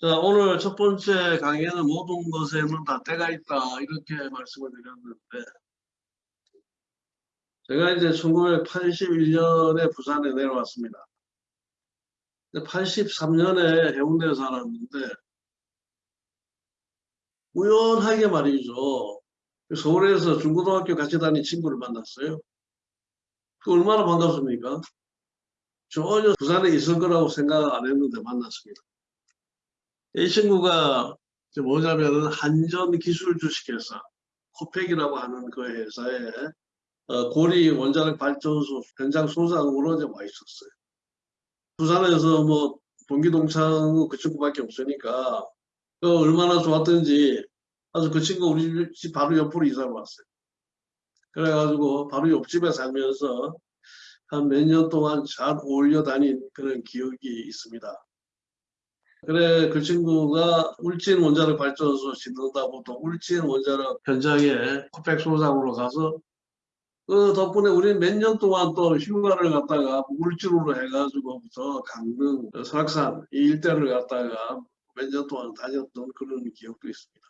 자, 오늘 첫 번째 강의는 모든 것에는 다 때가 있다. 이렇게 말씀을 드렸는데, 제가 이제 1981년에 부산에 내려왔습니다. 83년에 해운대에 살았는데, 우연하게 말이죠. 서울에서 중고등학교 같이 다닌 친구를 만났어요. 그 얼마나 반갑습니까? 전혀 부산에 있을 거라고 생각 안 했는데 만났습니다. 이 친구가 뭐냐면은 한전 기술 주식회사 코펙이라고 하는 그 회사에 어, 고리 원자력 발전소 현장 소장으로 이제 와 있었어요. 부산에서 뭐 동기동창 그 친구밖에 없으니까 그 얼마나 좋았던지 아주 그 친구 우리 집 바로 옆으로 이사를 왔어요. 그래가지고 바로 옆집에 살면서 한 몇 년 동안 잘 어울려 다닌 그런 기억이 있습니다. 그래 그 친구가 울진 원자력 발전소 짓는다고 또 울진 원자력 현장에 코펙 소장으로 가서 그 덕분에 우리는 몇 년 동안 또 휴가를 갔다가 울진으로 해가지고부터 강릉, 설악산 이 일대를 갔다가 몇 년 동안 다녔던 그런 기억도 있습니다.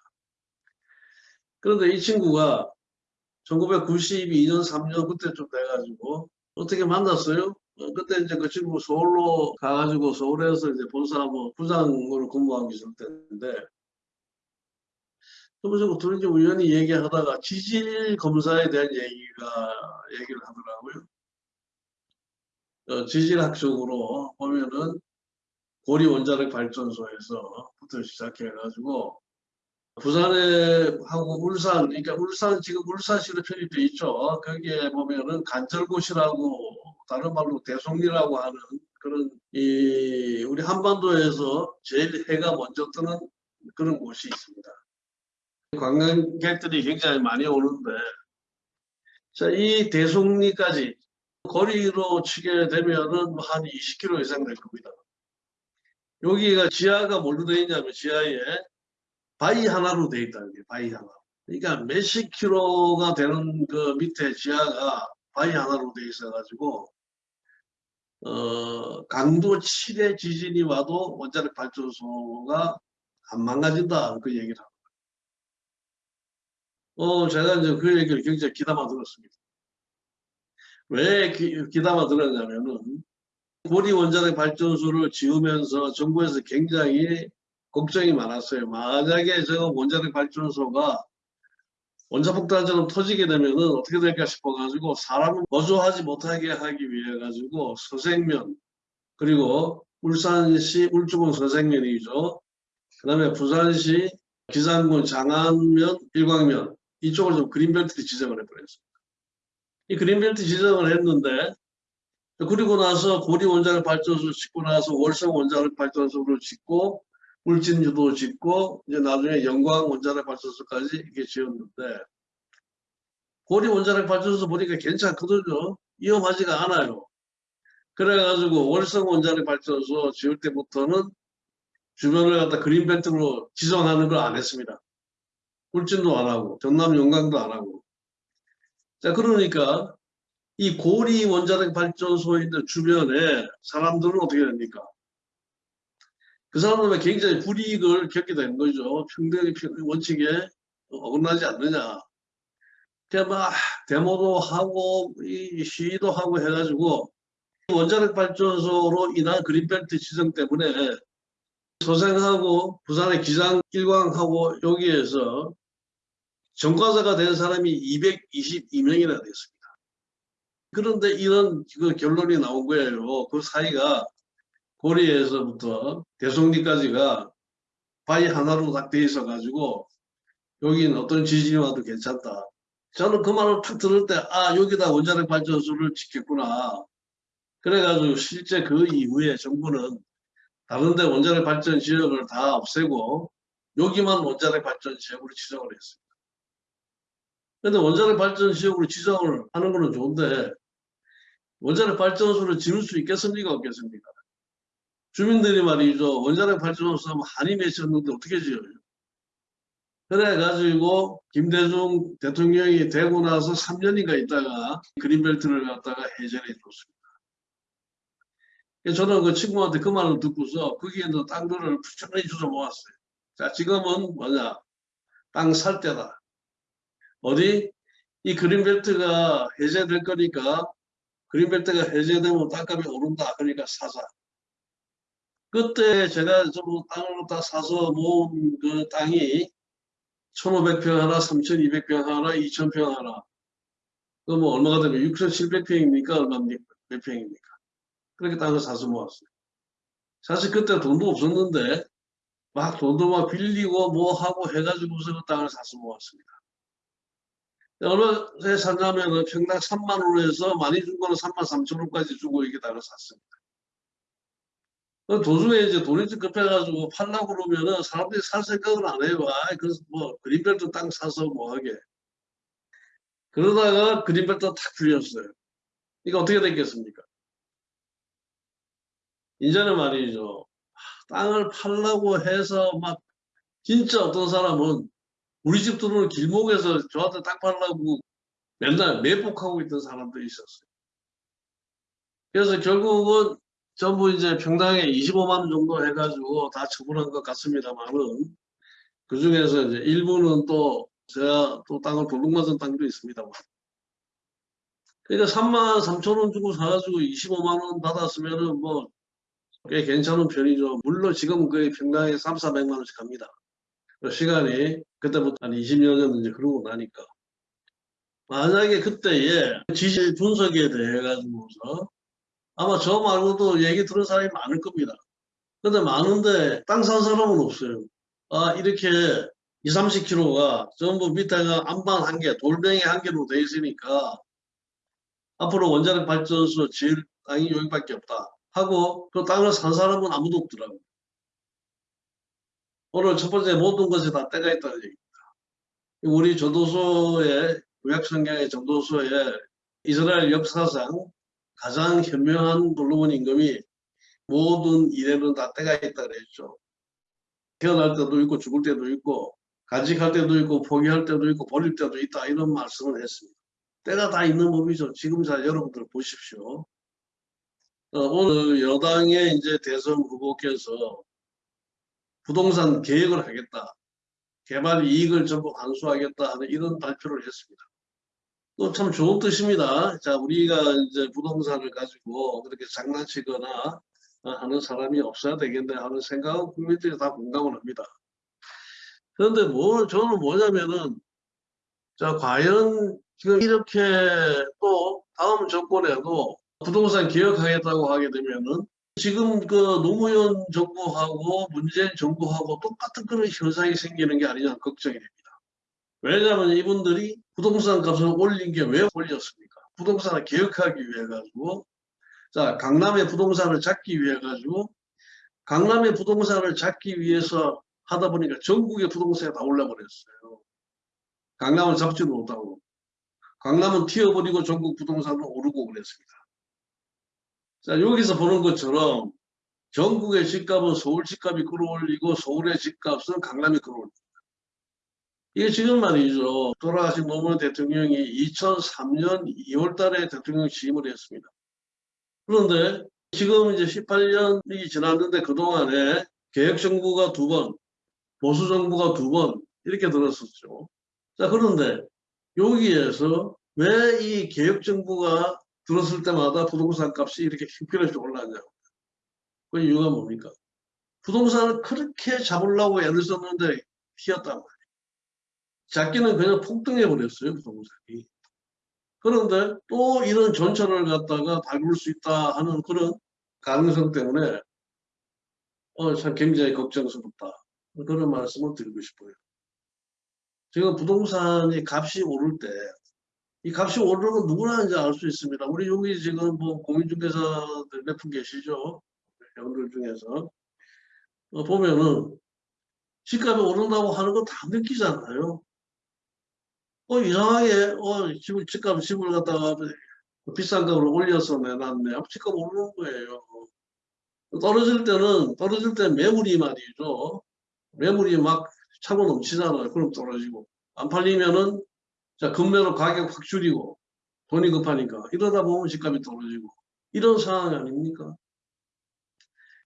그런데 이 친구가 1992년 3년 그때쯤 돼가지고 어떻게 만났어요? 어, 그때 이제 그 친구 서울로 가가지고 서울에서 이제 본사무 부장으로 근무하고 있을 때인데 그러면서 둘이 좀 우연히 얘기하다가 지질 검사에 대한 얘기가 얘기를 하더라고요. 어, 지질학적으로 보면은 고리 원자력 발전소에서부터 시작해가지고 부산에 하고 울산, 그러니까 울산 지금 울산시로 편입돼 있죠. 거기에 보면은 간절곶이라고 다른 말로 대송리라고 하는 그런 이 우리 한반도에서 제일 해가 먼저 뜨는 그런 곳이 있습니다. 관광객들이 굉장히 많이 오는데 자, 이 대송리까지 거리로 치게 되면은 한 20km 이상 될 겁니다. 여기가 지하가 뭘로 되어 있냐면 지하에 바위 하나로 되어 있다는 게 바위 하나. 그러니까 몇십 킬로가 되는 그 밑에 지하가 바위 하나로 되어 있어가지고 어, 강도 7의 지진이 와도 원자력 발전소가 안 망가진다 그 얘기를 합니다. 어, 제가 이제 그 얘기를 굉장히 기담아 들었습니다. 왜 기, 기담아 들었냐면은 고리 원자력 발전소를 지으면서 정부에서 굉장히 걱정이 많았어요. 만약에 저 원자력 발전소가 원자폭탄처럼 터지게 되면은 어떻게 될까 싶어가지고 사람을 거주하지 못하게 하기 위해 가지고 서생면 그리고 울산시 울주군 서생면이죠. 그 다음에 부산시 기산군 장안면 일광면 이쪽을 좀 그린벨트 지정을 해버렸습니다. 이 그린벨트 지정을 했는데 그리고 나서 고리 원자력 발전소 짓고 나서 월성 원자력 발전소를 짓고 울진주도 짓고 이제 나중에 영광 원자력 발전소까지 이렇게 지었는데 고리 원자력 발전소 보니까 괜찮거든요. 위험하지가 않아요. 그래가지고 월성 원자력 발전소 지을 때부터는 주변을 갖다 그린벨트로 지정하는 걸 안 했습니다. 울진도 안 하고 전남 영광도 안 하고 자 그러니까 이 고리 원자력 발전소에 있는 주변에 사람들은 어떻게 됩니까? 그 사람들은 굉장히 불이익을 겪게 되는 거죠. 평등의 원칙에 어긋나지 않느냐. 그냥 막 데모도 하고 시위도 하고 해가지고 원자력 발전소로 인한 그린벨트 지정 때문에 소생하고 부산의 기장 일광하고 여기에서 전과자가 된 사람이 222명이나 됐습니다. 그런데 이런 그 결론이 나온 거예요. 그 사이가 고리에서부터 대송리까지가 바위 하나로 딱 돼 있어 가지고 여기는 어떤 지진이 와도 괜찮다. 저는 그 말을 탁 들을 때 아 여기다 원자력 발전소를 짓겠구나. 그래가지고 실제 그 이후에 정부는 다른데 원자력 발전 지역을 다 없애고 여기만 원자력 발전 지역으로 지정을 했습니다. 근데 원자력 발전 지역으로 지정을 하는 거는 좋은데 원자력 발전소를 지을 수 있겠습니까 없겠습니까? 주민들이 말이죠. 원자력 발전소 하면 한이 맺혔는데 어떻게 지어요? 그래가지고 김대중 대통령이 되고 나서 3년인가 있다가 그린벨트를 갖다가 해제해 줬습니다. 저는 그 친구한테 그 말을 듣고서 거기에 있는 땅들을 부지런히 주워 모았어요. 자, 지금은 뭐냐? 땅 살 때다. 어디? 이 그린벨트가 해제될 거니까 그린벨트가 해제되면 땅값이 오른다. 그러니까 사자. 그때 제가 전부 땅을 다 사서 모은 그 땅이 1500평 하나, 3200평 하나, 2000평 하나. 그뭐 얼마가 되면 6700평입니까? 얼마 몇 평입니까? 그렇게 땅을 사서 모았어요. 사실 그때 돈도 없었는데 막 돈도 막 빌리고 뭐 하고 해가지고서 그 땅을 사서 모았습니다. 얼마에 샀냐면 평당 3만 원에서 많이 준 거는 3만 3천 원까지 주고 이게 땅을 샀습니다. 그 도중에 이제 돈이 좀 급해가지고 팔라고 그러면은 사람들이 살 생각을 안 해요. 아, 그래서 뭐 그린벨트 땅 사서 뭐 하게. 그러다가 그린벨트 탁 풀렸어요. 이거 어떻게 됐겠습니까? 이제는 말이죠. 땅을 팔라고 해서 막 진짜 어떤 사람은 우리 집 들어오는 길목에서 저한테 땅 팔라고 맨날 매복하고 있던 사람도 있었어요. 그래서 결국은 전부 이제 평당에 25만 원 정도 해가지고 다 처분한 것 같습니다만은 그 중에서 이제 일부는 또 제가 또 땅을 도둑맞은 땅도 있습니다만. 그러니까 3만 3천 원 주고 사가지고 25만 원 받았으면은 뭐 꽤 괜찮은 편이죠. 물론 지금 거의 평당에 3, 400만 원씩 갑니다. 그 시간이 그때부터 한 20여 년 이제 흐르고 나니까. 만약에 그때에 지질 분석에 대해 가지고서 아마 저 말고도 얘기 들은 사람이 많을 겁니다. 근데 많은데 땅 산 사람은 없어요. 아, 이렇게 2, 30km가 전부 밑에가 안반 한 개, 돌멩이 한 개로 돼 있으니까 앞으로 원자력 발전소 지을 땅이 여기밖에 없다. 하고 그 땅을 산 사람은 아무도 없더라고요. 오늘 첫 번째 모든 것에 다 때가 있다는 얘기입니다. 우리 전도서의 구약성경의 전도서에 이스라엘 역사상 가장 현명한 솔로몬 임금이 모든 일에는 다 때가 있다 그랬죠. 태어날 때도 있고 죽을 때도 있고 간직할 때도 있고 포기할 때도 있고 버릴 때도 있다 이런 말씀을 했습니다. 때가 다 있는 법이죠. 지금 자 여러분들 보십시오. 어, 오늘 여당의 이제 대선 후보께서 부동산 계획을 하겠다. 개발 이익을 전부 환수하겠다 하는 이런 발표를 했습니다. 또 참 좋은 뜻입니다. 자, 우리가 이제 부동산을 가지고 그렇게 장난치거나 하는 사람이 없어야 되겠네 하는 생각은 국민들이 다 공감을 합니다. 그런데 뭐, 저는 뭐냐면은, 자, 과연 지금 이렇게 또 다음 정권에도 부동산 개혁하겠다고 하게 되면은 지금 그 노무현 정부하고 문재인 정부하고 똑같은 그런 현상이 생기는 게 아니냐 걱정이 됩니다. 왜냐하면 이분들이 부동산 값을 올린 게 왜 올렸습니까? 부동산을 개혁하기 위해 가지고 자 강남의 부동산을 잡기 위해 가지고 강남의 부동산을 잡기 위해서 하다 보니까 전국의 부동산이 다 올라버렸어요. 강남을 잡지 못하고 강남은 튀어버리고 전국 부동산은 오르고 그랬습니다. 자, 여기서 보는 것처럼 전국의 집값은 서울 집값이 끌어올리고 서울의 집값은 강남이 끌어올립니다. 이게 지금 말이죠. 돌아가신 노무현 대통령이 2003년 2월 달에 대통령 취임을 했습니다. 그런데 지금 이제 18년이 지났는데 그동안에 개혁정부가 두 번, 보수정부가 두 번 이렇게 들었었죠. 자, 그런데 여기에서 왜 이 개혁정부가 들었을 때마다 부동산 값이 이렇게 힘겨없이 올라가냐고. 그 이유가 뭡니까? 부동산을 그렇게 잡으려고 애를 썼는데 튀었단 말이에요. 작기는 그냥 폭등해 버렸어요, 부동산이. 그런데 또 이런 전철을 갖다가 밟을 수 있다 하는 그런 가능성 때문에 어, 참 굉장히 걱정스럽다. 그런 말씀을 드리고 싶어요. 지금 부동산이 값이 오를 때 이 값이 오르는 건 누구나 이제 알 수 있습니다. 우리 여기 지금 뭐 공인중개사들 몇 분 계시죠? 여러분들 중에서 어, 보면은 집값이 오른다고 하는 거다 느끼잖아요. 어 이상하게 어 집을 집값 집을 갖다가 비싼 값으로 올려서 내놨네. 집값 오르는 거예요. 떨어질 때는 떨어질 때 매물이 말이죠. 매물이 막 차고 넘치잖아요. 그럼 떨어지고 안 팔리면은 자, 금매로 가격 확 줄이고 돈이 급하니까 이러다 보면 집값이 떨어지고 이런 상황이 아닙니까?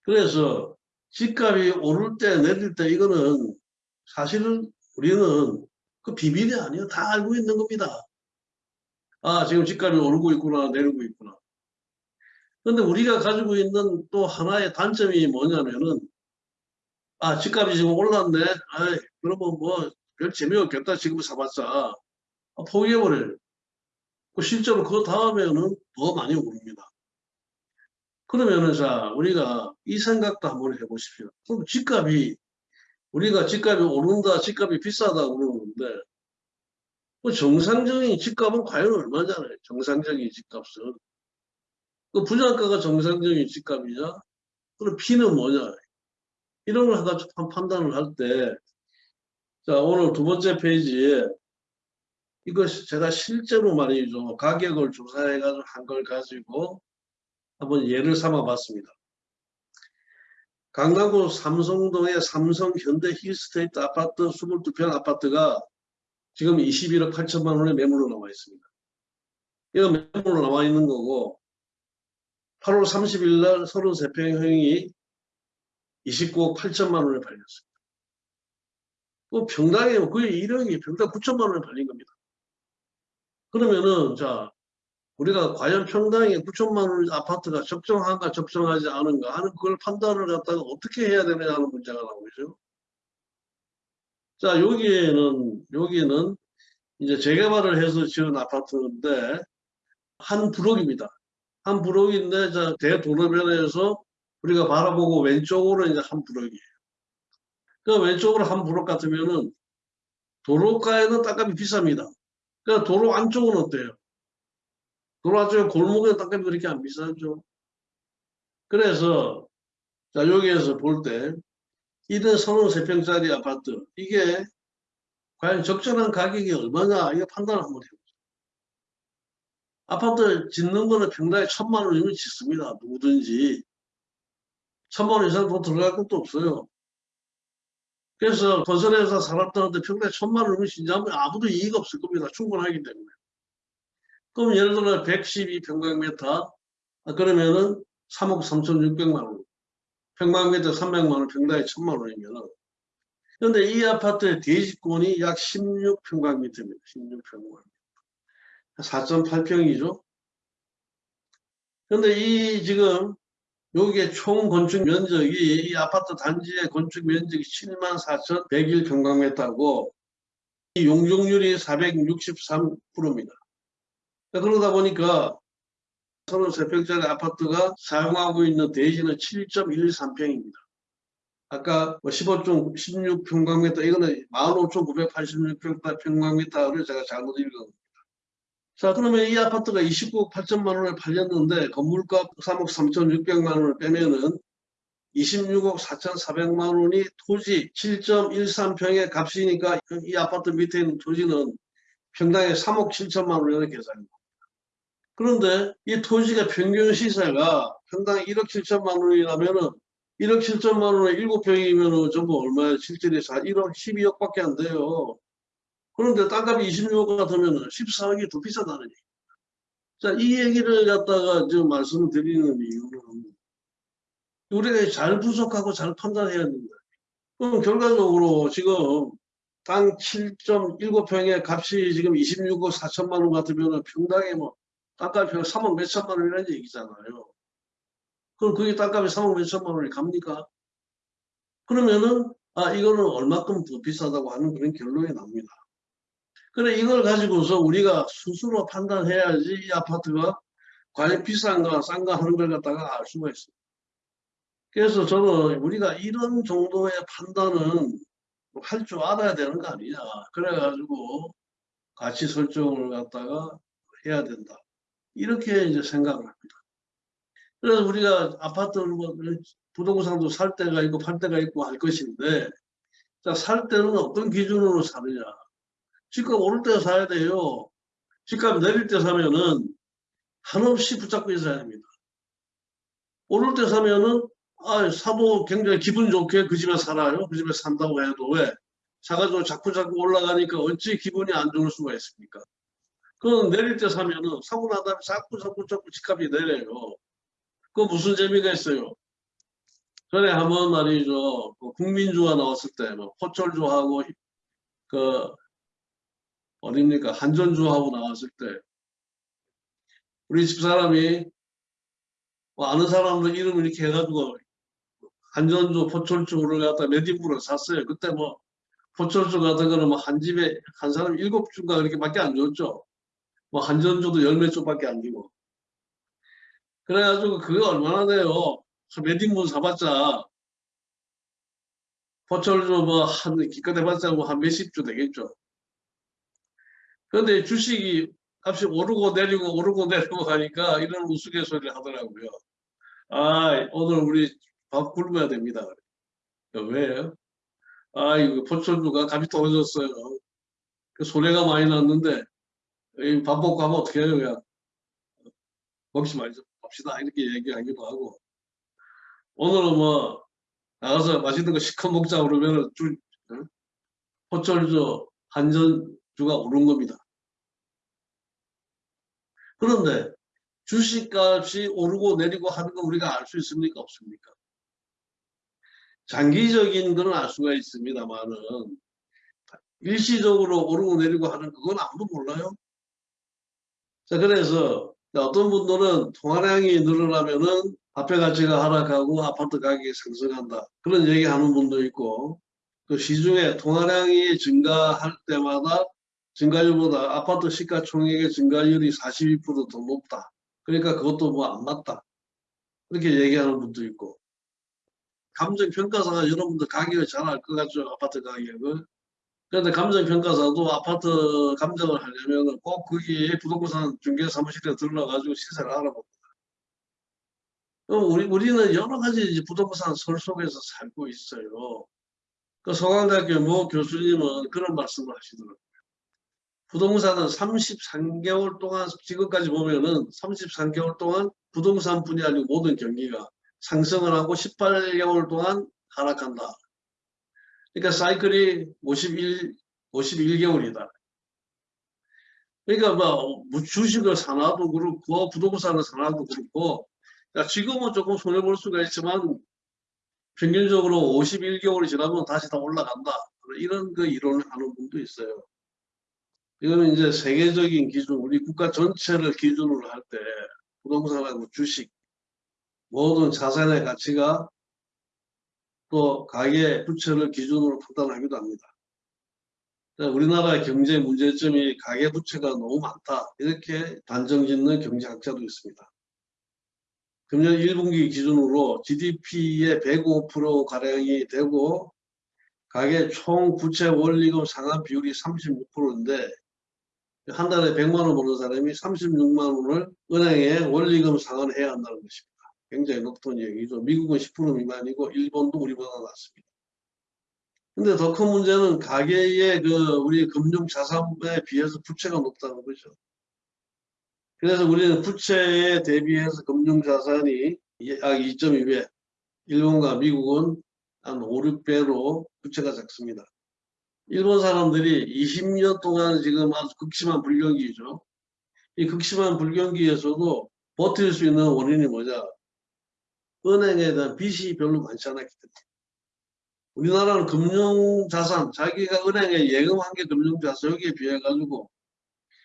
그래서 집값이 오를 때 내릴 때 이거는 사실은 우리는 그 비밀이 아니에요. 다 알고 있는 겁니다. 아 지금 집값이 오르고 있구나 내리고 있구나. 근데 우리가 가지고 있는 또 하나의 단점이 뭐냐면은 아 집값이 지금 올랐네. 아이 그러면 뭐 별 재미없겠다 지금 사봤자 아, 포기해버려요. 그 실제로 그 다음에는 더 많이 오릅니다. 그러면은 자 우리가 이 생각도 한번 해보십시오. 그럼 집값이 우리가 집값이 오른다, 집값이 비싸다 그러는데 그 정상적인 집값은 과연 얼마잖아요. 정상적인 집값은 그 분양가가 정상적인 집값이냐? 그럼 P는 뭐냐? 이런 걸 하다 판단을 할 때, 자, 오늘 두 번째 페이지에 이것 제가 실제로 말이죠. 가격을 조사해가지고 한 걸 가지고 한번 예를 삼아 봤습니다. 강남구 삼성동의 삼성 현대 힐스테이트 아파트 22평 아파트가 지금 21억 8천만 원의 매물로 나와 있습니다. 이거 매물로 나와 있는 거고 8월 30일 날 33평 형이 29억 8천만 원에 팔렸습니다. 뭐 평당에 거의 1억이 평당 9천만 원에 팔린 겁니다. 그러면은 자 우리가 과연 평당에 9천만 원 아파트가 적정한가 적정하지 않은가 하는 그걸 판단을 갖다가 어떻게 해야 되느냐 하는 문제가 나오죠. 자 여기에는 여기는 이제 재개발을 해서 지은 아파트인데 한 브록입니다. 한 브록인데 자 대도로변에서 우리가 바라보고 왼쪽으로 이제 한 브록이에요. 그 왼쪽으로 한 브록 같으면은 도로가에는 땅값이 비쌉니다. 그 도로 안쪽은 어때요? 안쪽에 골목에 땅값이 그렇게 안 비싸죠. 그래서 자 여기에서 볼 때 이런 33평짜리 아파트 이게 과연 적절한 가격이 얼마냐 이거 판단을 한번 해보죠. 아파트 짓는 거는 평당에 천만 원 이면 짓습니다. 누구든지. 천만 원 이상 더 들어갈 것도 없어요. 그래서 건설회사 산업단한테 평당에 천만 원이면 진짜하면 아무도 이익 없을 겁니다. 충분하기 때문에. 그럼 예를 들어 112평방미터 아, 그러면은 3억 3,600만 원. 평방미터 300만 원, 평당에 천만 원이면은 그런데 이 아파트의 대지권이 약 16평방미터입니다. 16평방미터. 4.8평이죠. 근데 이 지금 여기에 총 건축 면적이 이 아파트 단지의 건축 면적이 74,101평방미터고 이 용적률이 463%입니다. 그러다 보니까 33평짜리 아파트가 사용하고 있는 대지는 7.13평입니다. 아까 15종 뭐 16평방미터 이거는 15,986평방미터를 제가 잘못 읽은 겁니다. 자 그러면 이 아파트가 29억 8천만 원에 팔렸는데 건물값 3억 3,600만 원을 빼면은 26억 4,400만 원이 토지 7.13평의 값이니까 이 아파트 밑에 있는 토지는 평당에 3억 7천만 원이라는 계산입니다. 그런데 이 토지가 평균 시세가 평당 1억 7천만 원이라면은 1억 7천만 원에 7평이면은 전부 얼마야? 실질이 1억 12억 밖에 안 돼요. 그런데 땅값이 26억 같으면 14억이 더 비싸다는 얘기. 자, 이 얘기를 갖다가 지금 말씀을 드리는 이유는 우리가 잘 분석하고 잘 판단해야 됩니다. 그럼 결과적으로 지금 땅 7.7평의 값이 지금 26억 4천만 원 같으면 평당에 뭐 땅값이 3억 몇천만 원이라는 얘기잖아요. 그럼 그게 땅값이 3억 몇천만 원이 갑니까? 그러면은 아 이거는 얼마큼 더 비싸다고 하는 그런 결론이 납니다. 그래 이걸 가지고서 우리가 스스로 판단해야지 이 아파트가 과연 비싼가 싼가 하는 걸 갖다가 알 수가 있어요. 그래서 저는 우리가 이런 정도의 판단은 할 줄 알아야 되는 거 아니냐. 그래가지고 가치 설정을 갖다가 해야 된다. 이렇게 이제 생각을 합니다. 그래서 우리가 아파트를 뭐 부동산도 살 때가 있고 팔 때가 있고 할 것인데 자, 살 때는 어떤 기준으로 사느냐. 집값 오를 때 사야 돼요. 집값 내릴 때 사면은 한없이 붙잡고 있어야 됩니다. 오를 때 사면은 아, 사도 굉장히 기분 좋게 그 집에 살아요. 그 집에 산다고 해도 왜? 사가지고 자꾸 자꾸 올라가니까 어찌 기분이 안 좋을 수가 있습니까? 그건 내릴 때 사면은 사고 나다음에 자꾸 자꾸 자꾸 집값이 내려요. 그 무슨 재미가 있어요? 전에 한번 말이죠. 그 국민주가 나왔을 때, 뭐, 포철주하고, 그, 어딥니까? 한전주하고 나왔을 때, 우리 집사람이, 뭐 아는 사람들 이름을 이렇게 해가지고, 한전주, 포철주를 갖다 몇 인분을 샀어요. 그때 뭐, 포철주 같은 거는 뭐 한 집에 한 사람 일곱 주가 그렇게밖에 안 줬죠. 뭐 한전주도 열몇 주밖에 안 주고. 그래가지고 그게 얼마나 돼요? 몇 인분 사봤자 포철주 뭐한 기껏 해봤자 뭐한 몇십 주 되겠죠. 그런데 주식이 값이 오르고 내리고 오르고 내리고 가니까 이런 우스갯소리를 하더라고요. 아 오늘 우리 밥 굶어야 됩니다. 왜요? 아, 이거 포천주가 값이 떨어졌어요. 그 소리가 많이 났는데, 밥 먹고 하면 어떻게 해요, 그냥. 먹지 말죠. 봅시다. 이렇게 얘기하기도 하고. 오늘은 뭐, 나가서 맛있는 거 시커 먹자 그러면은 주, 포철주, 한전주가 오른 겁니다. 그런데 주식값이 오르고 내리고 하는 거 우리가 알 수 있습니까? 없습니까? 장기적인 건알 수가 있습니다만은 일시적으로 오르고 내리고 하는 그건 아무도 몰라요. 자 그래서 어떤 분들은 통화량이 늘어나면은 화폐 가치가 하락하고 아파트 가격이 상승한다 그런 얘기 하는 분도 있고 그 시중에 통화량이 증가할 때마다 증가율보다 아파트 시가총액의 증가율이 42%더 높다. 그러니까 그것도 뭐 안 맞다. 그렇게 얘기하는 분도 있고 감정평가사가 여러분들 가격을 잘 알 것 같죠 아파트 가격을 그런데 감정평가사도 아파트 감정을 하려면 꼭 거기 부동산 중개 사무실에 들러가지고 시세를 알아봅니다. 우리, 우리는 여러 가지 부동산 설 속에서 살고 있어요. 그 서강대학교 모 교수님은 그런 말씀을 하시더라고요. 부동산은 33개월 동안 지금까지 보면은 33개월 동안 부동산뿐이 아니고 모든 경기가 상승을 하고 18개월 동안 하락한다. 그러니까 사이클이 51, 51개월이다. 그러니까 뭐 주식을 사놔도 그렇고 부동산을 사놔도 그렇고 지금은 조금 손해볼 수가 있지만 평균적으로 51개월이 지나면 다시 다 올라간다. 이런 그 이론을 하는 분도 있어요. 이거는 이제 세계적인 기준, 우리 국가 전체를 기준으로 할 때 부동산하고 주식 모든 자산의 가치가 또 가계 부채를 기준으로 판단하기도 합니다. 우리나라의 경제 문제점이 가계 부채가 너무 많다 이렇게 단정짓는 경제학자도 있습니다. 금년 1분기 기준으로 GDP의 105%가량이 되고 가계 총 부채 원리금 상환 비율이 36%인데 한 달에 100만 원 버는 사람이 36만 원을 은행에 원리금 상환해야 한다는 것입니다. 굉장히 높은 얘기죠. 미국은 10% 미만이고 일본도 우리보다 낮습니다. 근데 더 큰 문제는 가계의 그 우리 금융 자산에 비해서 부채가 높다는 거죠. 그래서 우리는 부채에 대비해서 금융 자산이 약 2.2배, 일본과 미국은 한 5, 6배로 부채가 작습니다. 일본 사람들이 20년 동안 지금 아주 극심한 불경기죠. 이 극심한 불경기에서도 버틸 수 있는 원인이 뭐냐? 은행에 대한 빚이 별로 많지 않았기 때문에 우리나라는 금융자산, 자기가 은행에 예금한 게 금융자산 여기에 비해 가지고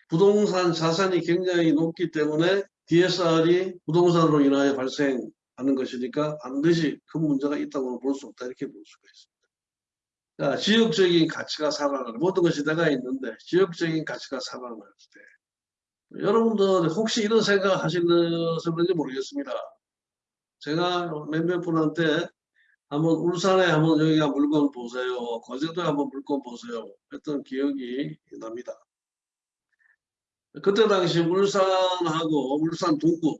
부동산 자산이 굉장히 높기 때문에 DSR이 부동산으로 인하여 발생하는 것이니까 반드시 큰 문제가 있다고 볼 수 없다 이렇게 볼 수가 있습니다. 자, 지역적인 가치가 살아나는 모든 것이 내가 있는데 지역적인 가치가 살아날 때 여러분들 혹시 이런 생각 하시는지 모르겠습니다. 제가 몇몇 분한테 한번 울산에 한번 여기가 물건 보세요. 거제도에 한번 물건 보세요. 했던 기억이 납니다. 그때 당시 울산하고 울산 동구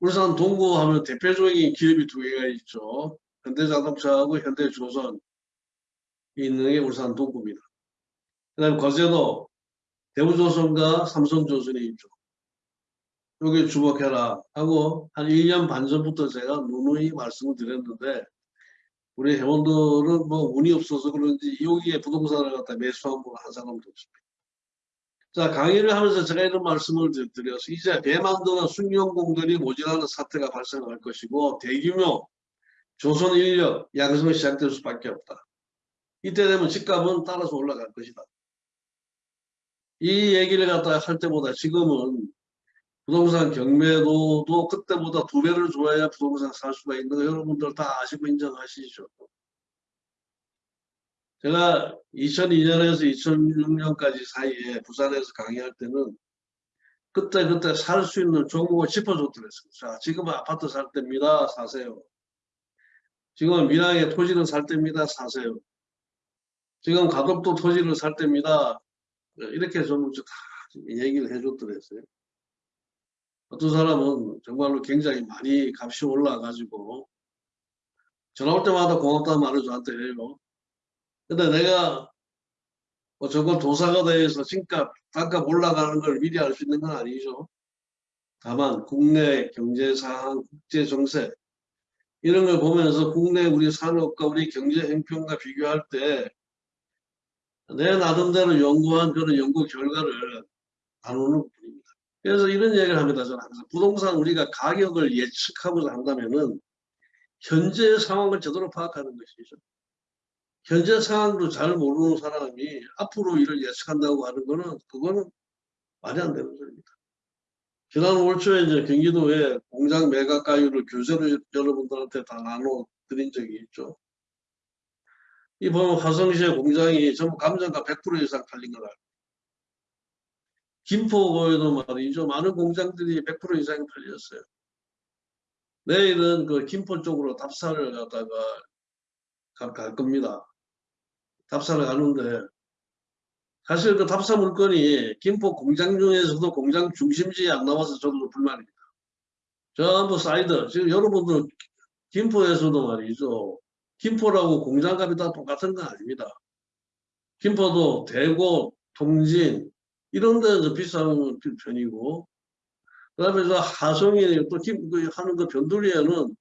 울산 동구 하면 대표적인 기업이 두 개가 있죠. 현대자동차하고 현대조선 있는 게 울산 동구입니다. 그 다음에 거제도 대우조선과 삼성조선이 있죠. 여기 주목해라 하고 한 1년 반 전부터 제가 누누이 말씀을 드렸는데 우리 회원들은 뭐 운이 없어서 그런지 여기에 부동산을 갖다 매수한 분한 사람도 없습니다. 자 강의를 하면서 제가 이런 말씀을 드려서 이제 배 만드는 승용공들이 모자라는 사태가 발생할 것이고 대규모 조선 인력 양성이 시작될 수밖에 없다. 이때 되면 집값은 따라서 올라갈 것이다. 이 얘기를 갖다 할 때보다 지금은 부동산 경매도도 그때보다 두 배를 줘야 부동산 살 수가 있는 거 여러분들 다 아시고 인정하시죠. 제가 2002년에서 2006년까지 사이에 부산에서 강의할 때는 그때 그때 살 수 있는 종목을 짚어줬더랬어요. 자, 지금은 아파트 살 때입니다. 사세요. 지금 밀양에 토지를 살 때입니다. 사세요. 지금 가덕도 토지를 살 때입니다. 이렇게 좀다 얘기를 해줬더랬어요. 어떤 사람은 정말로 굉장히 많이 값이 올라가지고 전화 올 때마다 고맙다는 말을 저한테 해요. 근데 내가 뭐 저건 도사가 대해서 집값, 땅값 올라가는 걸 미리 알 수 있는 건 아니죠. 다만 국내 경제 상황, 국제 정세 이런 걸 보면서 국내 우리 산업과 우리 경제 행편과 비교할 때 내 나름대로 연구한 그런 연구 결과를 나누는 뿐입니다. 그래서 이런 얘기를 합니다. 저는 부동산 우리가 가격을 예측하고자 한다면은 현재 상황을 제대로 파악하는 것이죠. 현재 상황도 잘 모르는 사람이 앞으로 일을 예측한다고 하는 거는 그거는 말이 안 되는 소리입니다. 지난 올 초에 이제 경기도에 공장 매각가율을 교재로 여러분들한테 다 나눠 드린 적이 있죠. 이 보면 화성시의 공장이 전부 감정가 100% 이상 팔린 거라. 김포에도 말이죠. 많은 공장들이 100% 이상이 팔렸어요. 내일은 그 김포 쪽으로 답사를 갖다가 갈 겁니다. 답사를 가는데 사실 그 답사 물건이 김포 공장 중에서도 공장 중심지에 안 나와서 저도 불만입니다. 전부 사이드 지금 여러분들 김포에서도 말이죠. 김포라고 공장값이 다 똑같은 건 아닙니다. 김포도 대구, 통진 이런 데서 비싼 편이고 그 다음에 저 하성이 또 김, 그 하는 그 변두리에는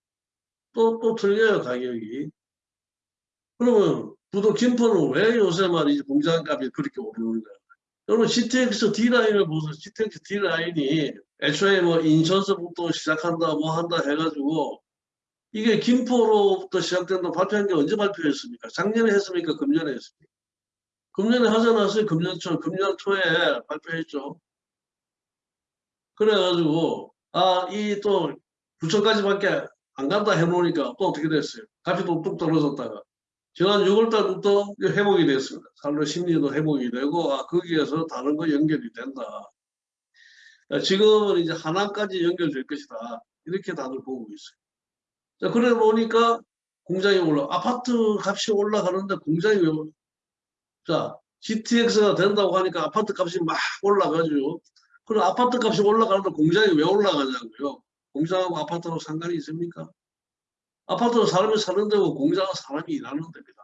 또, 또 틀려요 가격이. 그러면 부도 김포는 왜 요새 말이지 공장값이 그렇게 오르는가? 여러분 GTX D라인을 보세요. GTX D라인이 애초에 뭐 인천서부터 시작한다 뭐 한다 해가지고 이게 김포로부터 시작된다 발표한 게 언제 발표했습니까? 작년에 했습니까? 금년에 했습니까? 금년에 않았어요? 금년 초, 금년 초에 발표했죠. 그래가지고 아 이 또 부천까지밖에 안 간다 해놓으니까 또 어떻게 됐어요? 값이 또뚝 떨어졌다가 지난 6월달부터 회복이 됐습니다. 살로 심리도 회복이 되고 아 거기에서 다른 거 연결이 된다. 지금은 이제 하나까지 연결될 것이다. 이렇게 다들 보고 있어요. 자, 그래 보니까 공장이 올라 아파트 값이 올라가는데 공장이 왜 자, GTX가 된다고 하니까 아파트 값이 막 올라가죠. 그럼 아파트 값이 올라가는데 공장이 왜 올라가냐고요. 공장하고 아파트하고 상관이 있습니까? 아파트는 사람이 사는 데고 공장은 사람이 일하는 데입니다.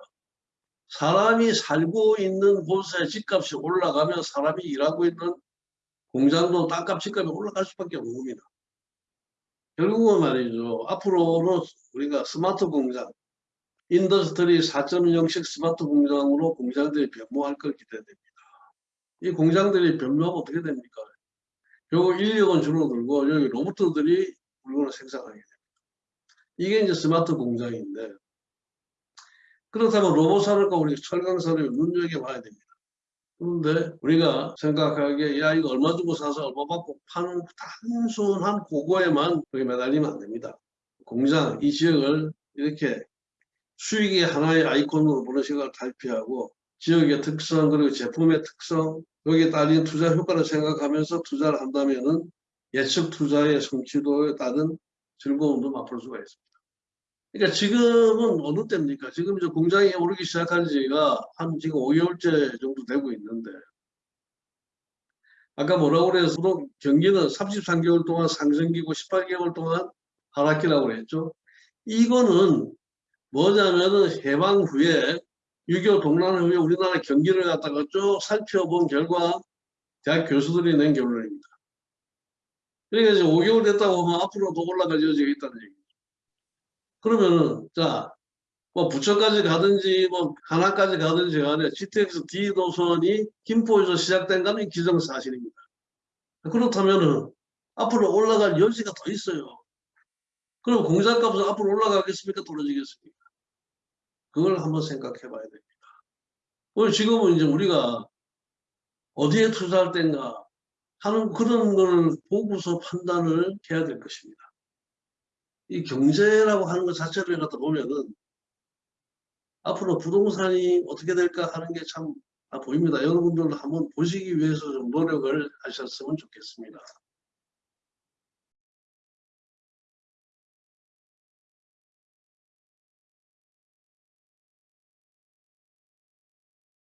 사람이 살고 있는 곳에 집값이 올라가면 사람이 일하고 있는 공장도 땅값 집값이 올라갈 수밖에 없는 겁니다. 결국은 말이죠. 앞으로는 우리가 스마트 공장, Industry 4.0식 스마트 공장으로 공장들이 변모할 걸 기대됩니다. 이 공장들이 변모하면 어떻게 됩니까? 결국 인력은 줄어들고 여기 로봇들이 물건을 생산하게 됩니다. 이게 이제 스마트 공장인데 그렇다면 로봇 산업과 우리 철강 산업이 눈여겨 봐야 됩니다. 그런데 우리가 생각하기에 야 이거 얼마 주고 사서 얼마 받고 파는 단순한 그거에만 그게 매달리면 안 됩니다. 공장 이 지역을 이렇게 수익의 하나의 아이콘으로 시각을 탈피하고 지역의 특성 그리고 제품의 특성 여기에 딸린 투자 효과를 생각하면서 투자를 한다면은 예측 투자의 성취도에 따른 즐거움도 맛볼 수가 있습니다. 그러니까 지금은 어느 때입니까? 지금 이제 공장이 오르기 시작한 지가 한 지금 5개월째 정도 되고 있는데 아까 뭐라고 그래서 경기는 33개월 동안 상승기고 18개월 동안 하락기라고 그랬죠. 이거는 뭐냐면은 해방 후에 6.25 동란 후에 우리나라 경기를 갖다가 쭉 살펴본 결과 대학 교수들이 낸 결론입니다. 그러니까 이제 5개월 됐다고 하면 앞으로 더 올라갈 여지가 있다는 얘기죠. 그러면은 자, 뭐 부천까지 가든지 뭐 하나까지 가든지 간에 GTX D 노선이 김포에서 시작된 거는 기정사실입니다. 그렇다면은 앞으로 올라갈 여지가 더 있어요. 그럼 공장값은 앞으로 올라가겠습니까? 떨어지겠습니까? 그걸 한번 생각해 봐야 됩니다. 오늘 지금은 이제 우리가 어디에 투자할 때인가 하는 그런 걸 보고서 판단을 해야 될 것입니다. 이 경제라고 하는 것 자체를 갖다 보면은 앞으로 부동산이 어떻게 될까 하는 게 참 보입니다. 여러분들 한번 보시기 위해서 좀 노력을 하셨으면 좋겠습니다.